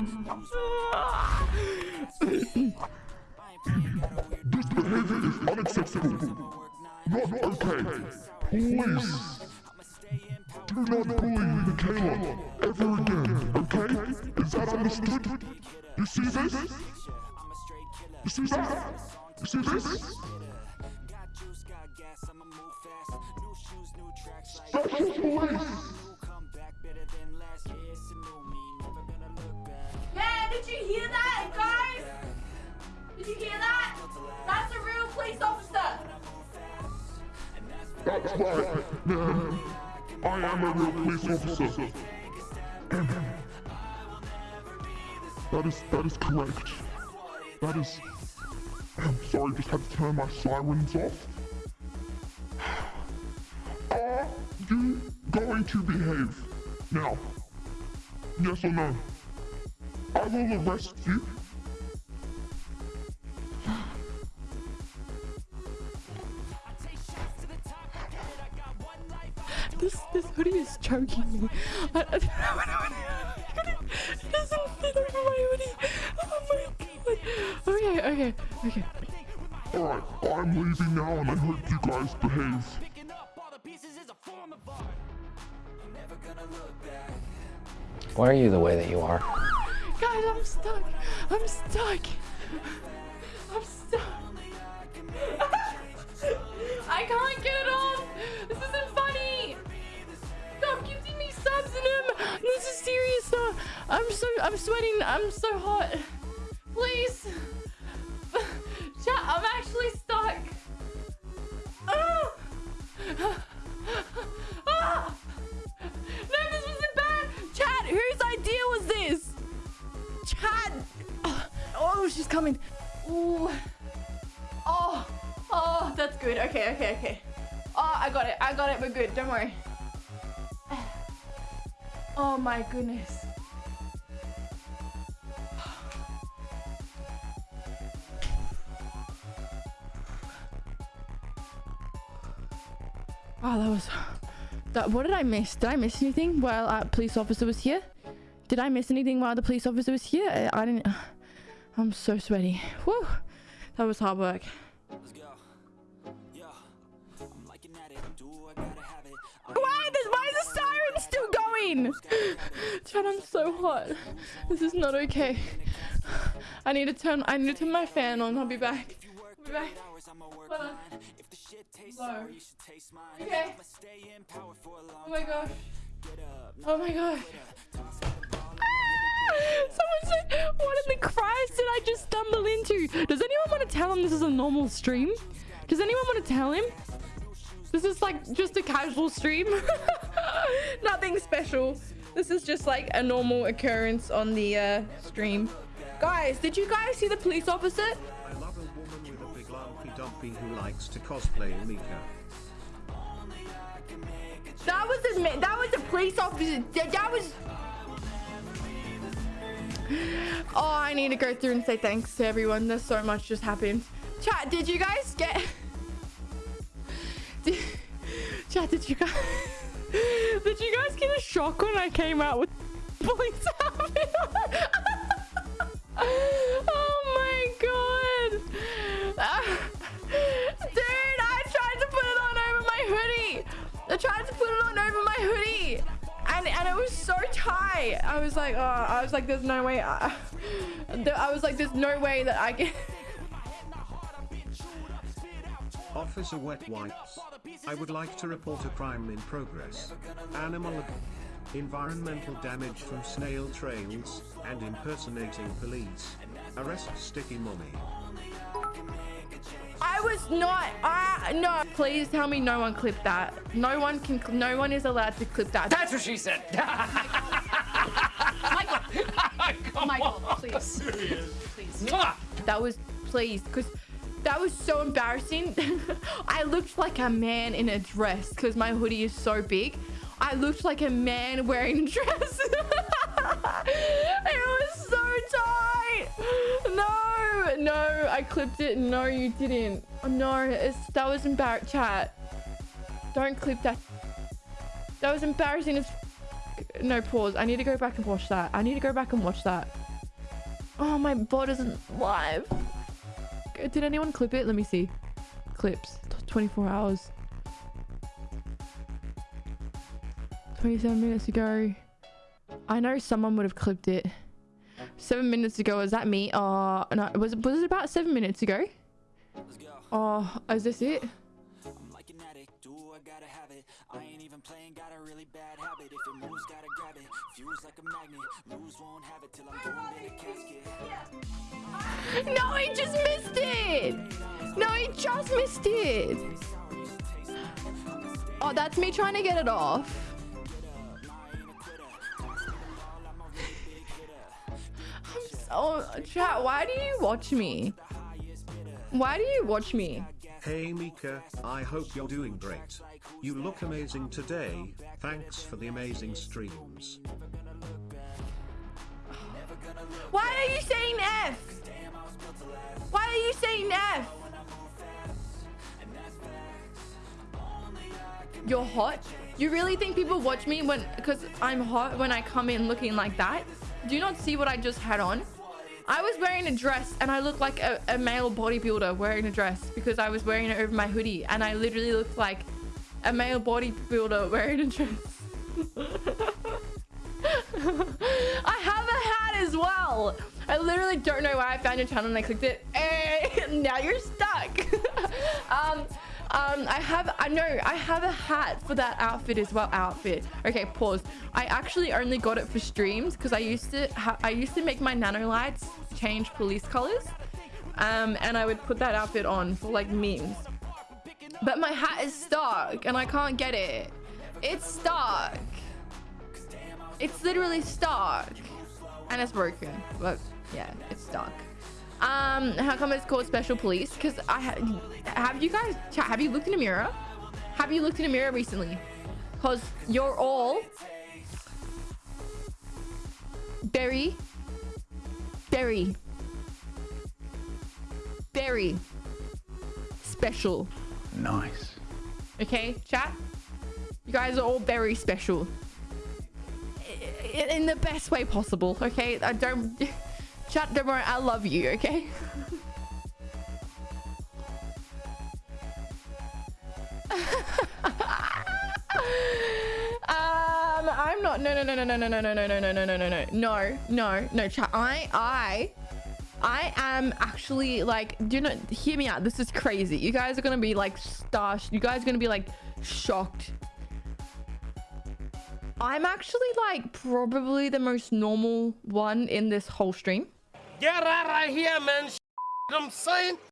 This behavior is unacceptable. Not okay. Please. Do not bully Michaela ever again, okay? Is that understood? You see this? You see that? You see this? Special police! That's right, man. I am a real police officer. That is that is correct. That is. I'm sorry, just had to turn my sirens off. Are you going to behave now? Yes or no? I will arrest you. This this hoodie is choking me. I, I don't know what I It doesn't fit over my hoodie. Oh my god. Okay, okay, okay. Alright, I'm leaving now and I hope you guys behave. Why are you the way that you are? Guys, I'm stuck. I'm stuck. Sweating. I'm so hot. Please. Chat, I'm actually stuck. Ah! No, this wasn't bad. Chad, whose idea was this? Chad. Oh, she's coming. Ooh. Oh. Oh, that's good. Okay, okay, okay. Oh, I got it. I got it. We're good. Don't worry. Oh my goodness. Oh, that was... That, what did I miss? Did I miss anything while a police officer was here? Did I miss anything while the police officer was here? I, I didn't... I'm so sweaty. Whew. That was hard work. Why? This, why is the siren still going? Chad, I'm so hot. This is not okay. I need to turn. I need to turn my fan on. I'll be back. I'll be back. Low. Okay. Oh my gosh. Oh my gosh. Someone said, what in the Christ did I just stumble into? Does anyone want to tell him this is a normal stream? Does anyone want to tell him? This is like just a casual stream. Nothing special. This is just like a normal occurrence on the uh, stream. Guys, did you guys see the police officer? Lumpy who likes to cosplay Mika. That was a that was a police officer. That, that was. Oh, I need to go through and say thanks to everyone. There's so much just happened. Chat, did you guys get? Did... Chat, did you guys? Did you guys get a shock when I came out with police outfit on? oh my god! Ah. Dude, I tried to put it on over my hoodie. I tried to put it on over my hoodie. And, and it was so tight. I was like, oh, I was like, there's no way. Uh, I, I was like, there's no way that I can. Officer Wet Wipes. I would like to report a crime in progress. Animal environmental damage from snail trails and impersonating police. Arrest Sticky Mommy. I was not. Ah, no. Please tell me no one clipped that. No one can. No one is allowed to clip that. That's what she said. Michael, Michael, please, please. That was please, because that was so embarrassing. I looked like a man in a dress because my hoodie is so big. I looked like a man wearing a dress. it was so tight. No, no, I clipped it. No, you didn't. Oh, no, it's, that was embarrassing. Chat. Don't clip that. That was embarrassing as... No, pause. I need to go back and watch that. I need to go back and watch that. Oh, my bot isn't live. Did anyone clip it? Let me see. Clips. 24 hours. 27 minutes ago. I know someone would have clipped it. Seven minutes ago. Was that me? Oh, no. Was, was it about seven minutes ago? Oh, is this it? I'm like an addict, do I gotta have it. I ain't even playing, got a really bad habit. If it moves, gotta grab it. Fuse like a magnet, lose won't have it till I'm in a casket. No, he just missed it. No, he just missed it. Oh, that's me trying to get it off. I'm chat. Why do you watch me? Why do you watch me? Hey Mika, I hope you're doing great. You look amazing today, thanks for the amazing streams. Why are you saying F? Why are you saying F? You're hot? You really think people watch me when because I'm hot when I come in looking like that? Do you not see what I just had on? I was wearing a dress and I looked like a, a male bodybuilder wearing a dress because I was wearing it over my hoodie and I literally looked like a male bodybuilder wearing a dress. I have a hat as well. I literally don't know why I found your channel and I clicked it. Eh, now you're stuck. um, um, I have, I know, I have a hat for that outfit as well. Outfit. Okay, pause. I actually only got it for streams because I used to, I used to make my nano lights change police colors. Um, and I would put that outfit on for like memes. But my hat is stuck and I can't get it. It's stuck. It's literally stuck. And it's broken. But yeah, it's stuck. Um, how come it's called special police? Because I ha have you guys chat, have you looked in a mirror? Have you looked in a mirror recently? Because you're all very, very, very special. Nice. Okay, chat? You guys are all very special. In the best way possible, okay? I don't... Chat, don't I love you, okay? um, I'm not... No, no, no, no, no, no, no, no, no, no, no, no, no, no, no, no, no, no, chat. I, I... I am actually like, do know, hear me out. This is crazy. You guys are to be like star, you guys are to be like shocked. I'm actually like probably the most normal one in this whole stream. Get out of here, man. I'm saying.